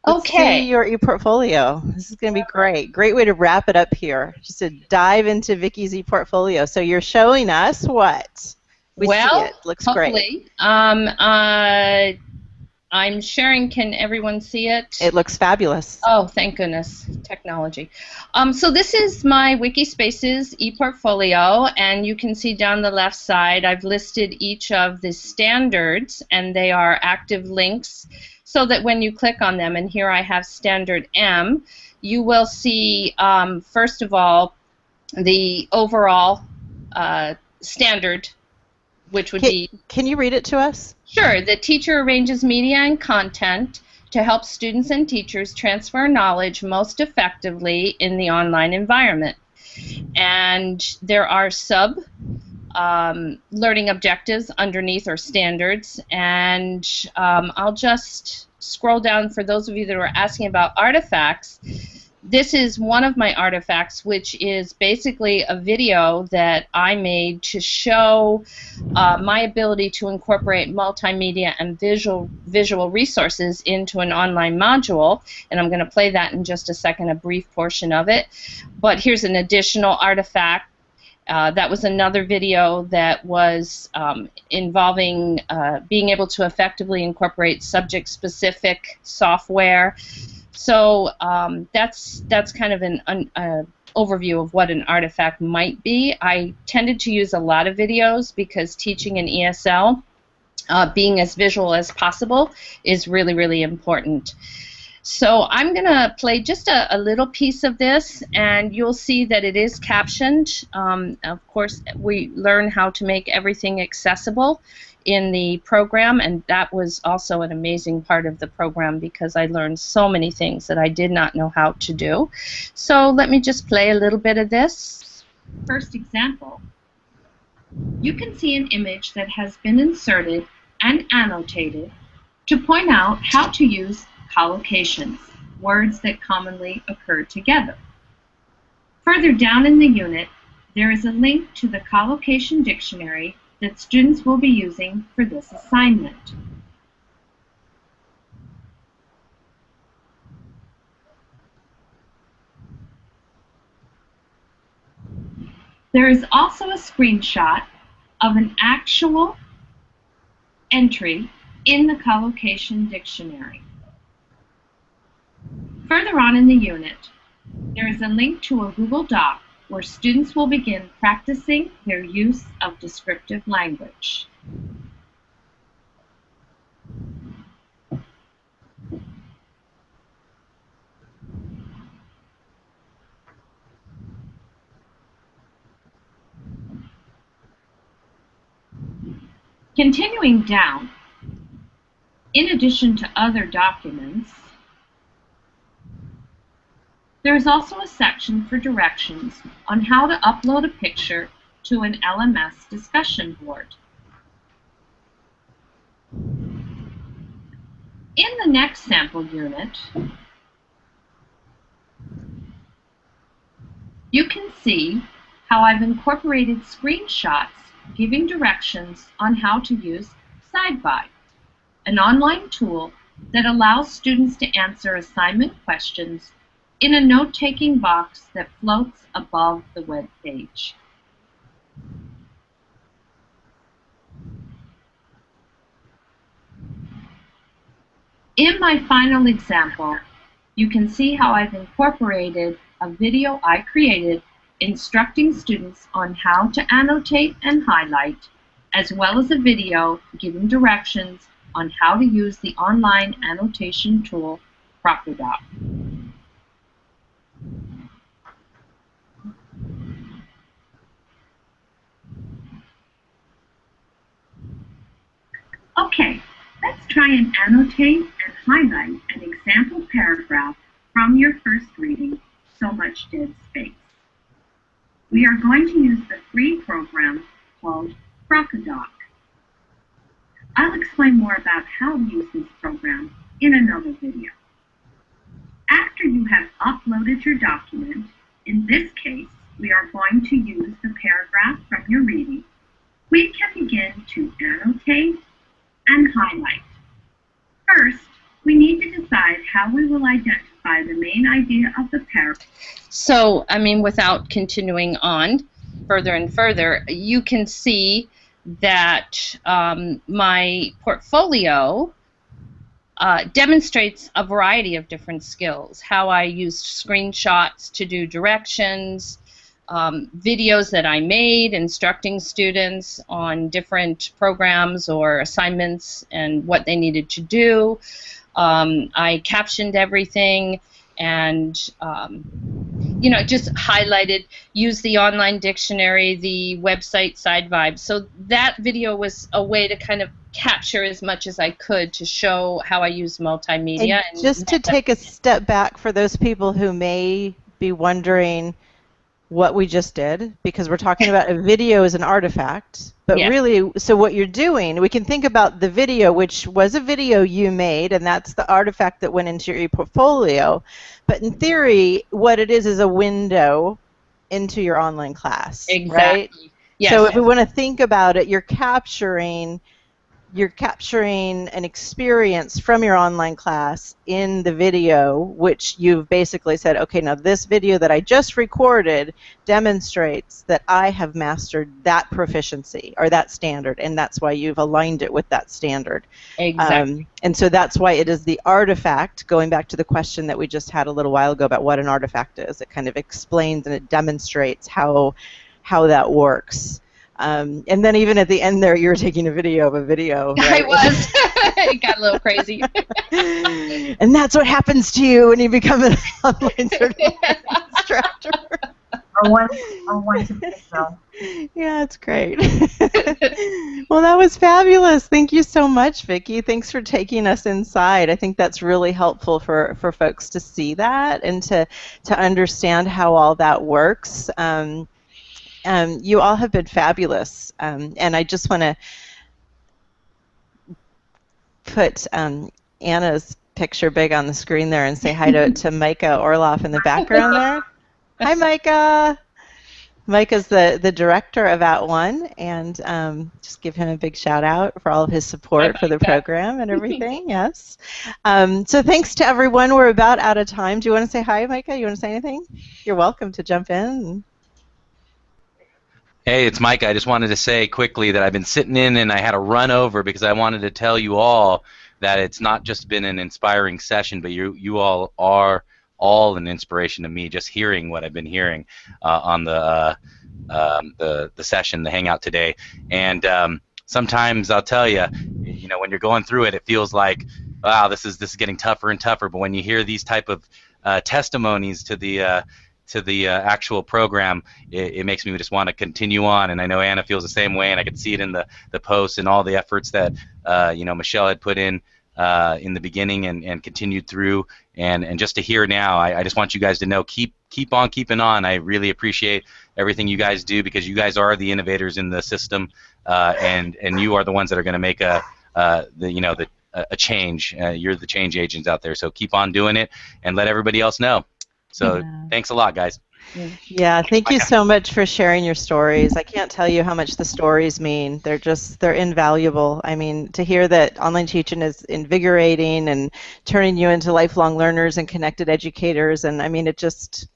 Okay. See your e-portfolio. This is going to be great. Great way to wrap it up here. Just to dive into Vicki's e-portfolio. So you're showing us what? We well, looks hopefully. great. Um, uh, I'm sharing. Can everyone see it? It looks fabulous. Oh, thank goodness, technology. Um, so this is my Wikispaces ePortfolio, and you can see down the left side, I've listed each of the standards, and they are active links, so that when you click on them, and here I have standard M, you will see, um, first of all, the overall uh, standard, which would can, be. Can you read it to us? Sure. The teacher arranges media and content to help students and teachers transfer knowledge most effectively in the online environment. And there are sub um, learning objectives underneath or standards. And um, I'll just scroll down for those of you that are asking about artifacts this is one of my artifacts, which is basically a video that I made to show uh, my ability to incorporate multimedia and visual visual resources into an online module. And I'm going to play that in just a second, a brief portion of it. But here's an additional artifact. Uh, that was another video that was um, involving uh, being able to effectively incorporate subject-specific software so um, that's that's kind of an uh, overview of what an artifact might be. I tended to use a lot of videos because teaching in ESL, uh, being as visual as possible, is really really important. So I'm going to play just a, a, little piece of this, and you'll see that it is captioned. Um, of course, we learn how to make everything accessible in the program, and that was also an amazing part of the program because I learned so many things that I did not know how to do. So let me just play a little bit of this. First example. You can see an image that has been inserted and annotated to point out how to use collocations, words that commonly occur together. Further down in the unit, there is a link to the collocation dictionary that students will be using for this assignment. There is also a screenshot of an actual entry in the collocation dictionary. Further on in the unit, there is a link to a Google Doc where students will begin practicing their use of descriptive language. Continuing down, in addition to other documents, there is also a section for directions on how to upload a picture to an LMS discussion board. In the next sample unit, you can see how I've incorporated screenshots giving directions on how to use SideVibe, an online tool that allows students to answer assignment questions in a note-taking box that floats above the web page. In my final example, you can see how I've incorporated a video I created instructing students on how to annotate and highlight, as well as a video giving directions on how to use the online annotation tool Crocodoc. Okay, let's try and annotate and highlight an example paragraph from your first reading, So Much Dead Space. We are going to use the free program called Crocodoc. I'll explain more about how to use this program in another video. After you have uploaded your document, in this case, we are going to use the paragraph from your reading, we can begin to annotate and highlight. First, we need to decide how we will identify the main idea of the paragraph. So, I mean, without continuing on further and further, you can see that um, my portfolio uh, demonstrates a variety of different skills. How I used screenshots to do directions, um, videos that I made instructing students on different programs or assignments and what they needed to do. Um, I captioned everything and um, you know just highlighted use the online dictionary the website side SideVibe so that video was a way to kind of capture as much as i could to show how i use multimedia and, and just to take a step back for those people who may be wondering what we just did because we're talking about a video as an artifact but yeah. really so what you're doing we can think about the video which was a video you made and that's the artifact that went into your portfolio but in theory what it is is a window into your online class exactly. right yes, so if we want to think about it you're capturing you're capturing an experience from your online class in the video, which you've basically said, okay, now this video that I just recorded demonstrates that I have mastered that proficiency or that standard, and that's why you've aligned it with that standard. Exactly. Um, and so that's why it is the artifact, going back to the question that we just had a little while ago about what an artifact is. It kind of explains and it demonstrates how how that works. Um, and then even at the end there, you were taking a video of a video. Right? I was. it got a little crazy. and that's what happens to you when you become an online certified instructor. Or one, or one to pick though. Yeah, it's great. well, that was fabulous. Thank you so much, Vicki. Thanks for taking us inside. I think that's really helpful for, for folks to see that and to, to understand how all that works. Um, um, you all have been fabulous, um, and I just want to put um, Anna's picture big on the screen there and say hi to, to Micah Orloff in the background there. Hi, Micah. Micah's the, the director of At One, and um, just give him a big shout out for all of his support for the program and everything. yes. Um, so thanks to everyone. We're about out of time. Do you want to say hi, Micah? You want to say anything? You're welcome to jump in. Hey, it's Mike. I just wanted to say quickly that I've been sitting in and I had to run over because I wanted to tell you all that it's not just been an inspiring session, but you you all are all an inspiration to me. Just hearing what I've been hearing uh, on the uh, um, the the session, the hangout today, and um, sometimes I'll tell you, you know, when you're going through it, it feels like, wow, this is this is getting tougher and tougher. But when you hear these type of uh, testimonies to the uh, to the uh, actual program, it, it, makes me just want to continue on. And I know Anna feels the same way, and I could see it in the the posts and all the efforts that uh, you know Michelle had put in uh, in the beginning and, and continued through. And, and just to hear now, I, I just want you guys to know keep keep on keeping on. I really appreciate everything you guys do because you guys are the innovators in the system, uh, and and you are the ones that are going to make a uh, the you know the a change. Uh, you're the change agents out there, so keep on doing it and let everybody else know. So yeah. thanks a lot, guys. Yeah, thank you so much for sharing your stories. I can't tell you how much the stories mean. They're just they're invaluable. I mean, to hear that online teaching is invigorating and turning you into lifelong learners and connected educators and I mean it just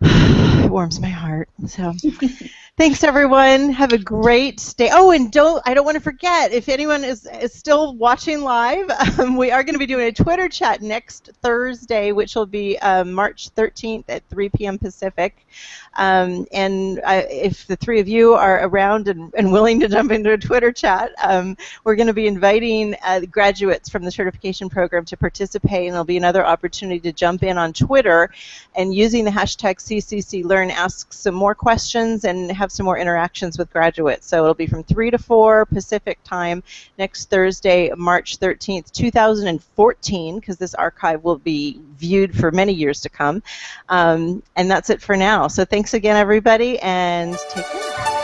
it warms my heart. So Thanks, everyone. Have a great day. Oh, and don't I don't want to forget if anyone is, is still watching live, um, we are going to be doing a Twitter chat next Thursday, which will be um, March 13th at 3 p.m. Pacific. Um, and I, if the three of you are around and, and willing to jump into a Twitter chat, um, we're going to be inviting uh, graduates from the certification program to participate, and there'll be another opportunity to jump in on Twitter and using the hashtag CCCLearn ask some more questions and have some more interactions with graduates. So it'll be from 3 to 4 Pacific time next Thursday, March 13th, 2014, because this archive will be viewed for many years to come. Um, and that's it for now. So thanks again, everybody, and take care.